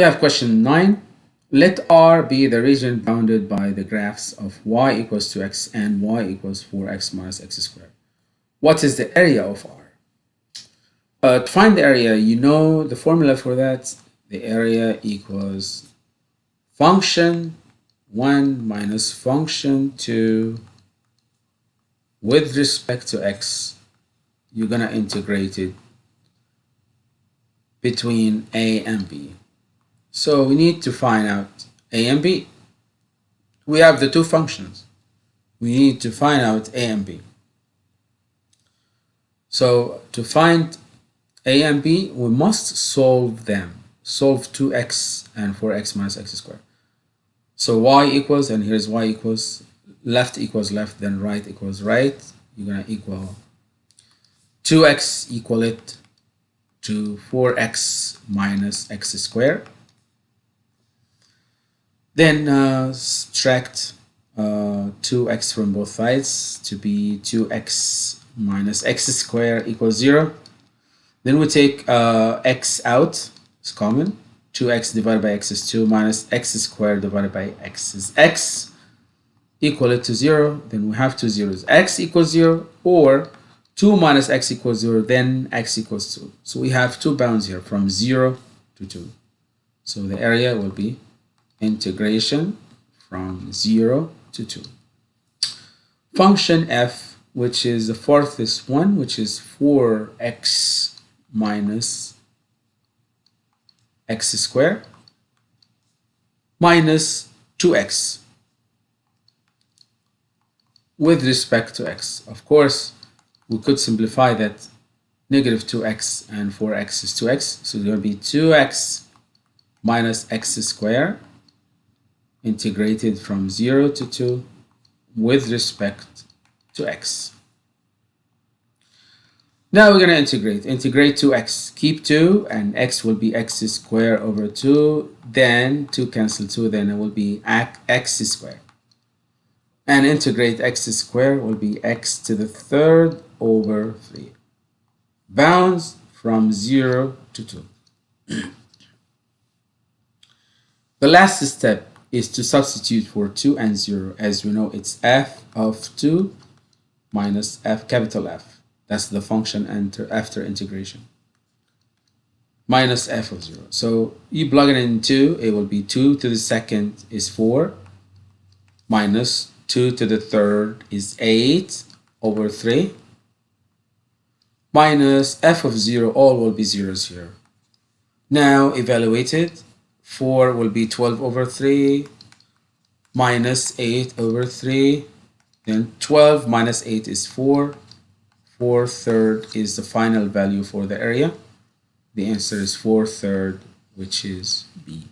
We have question 9. Let R be the region bounded by the graphs of y equals 2x and y equals 4x minus x squared. What is the area of R? Uh, to find the area, you know the formula for that. The area equals function 1 minus function 2 with respect to x. You're going to integrate it between a and b. So we need to find out a and b. We have the two functions. We need to find out a and b. So to find a and b, we must solve them. Solve 2x and 4x minus x squared. So y equals, and here's y equals, left equals left, then right equals right. You're going to equal 2x equal it to 4x minus x squared. Then uh, subtract uh, 2x from both sides to be 2x minus x squared equals 0. Then we take uh, x out, it's common. 2x divided by x is 2 minus x squared divided by x is x equal it to 0. Then we have two zeros. x equals 0 or 2 minus x equals 0, then x equals 2. So we have two bounds here from 0 to 2. So the area will be integration from 0 to 2. Function f, which is the fourth is one, which is 4x minus x squared minus 2x with respect to x. Of course, we could simplify that negative 2x and 4x is 2x. So there will be 2x minus x squared integrated from 0 to 2 with respect to x. Now we're going to integrate. Integrate 2x. Keep 2 and x will be x squared over 2. Then 2 cancel 2. Then it will be x squared. And integrate x squared will be x to the third over 3. Bounds from 0 to 2. the last step is to substitute for 2 and 0. As we know, it's f of 2 minus f capital F. That's the function enter after integration. Minus f of 0. So you plug it in 2, it will be 2 to the second is 4. Minus 2 to the third is 8 over 3. Minus f of 0, all will be 0, 0. Now evaluate it. 4 will be 12 over 3 minus 8 over 3. Then 12 minus 8 is 4. 4 third is the final value for the area. The answer is 4 third, which is B.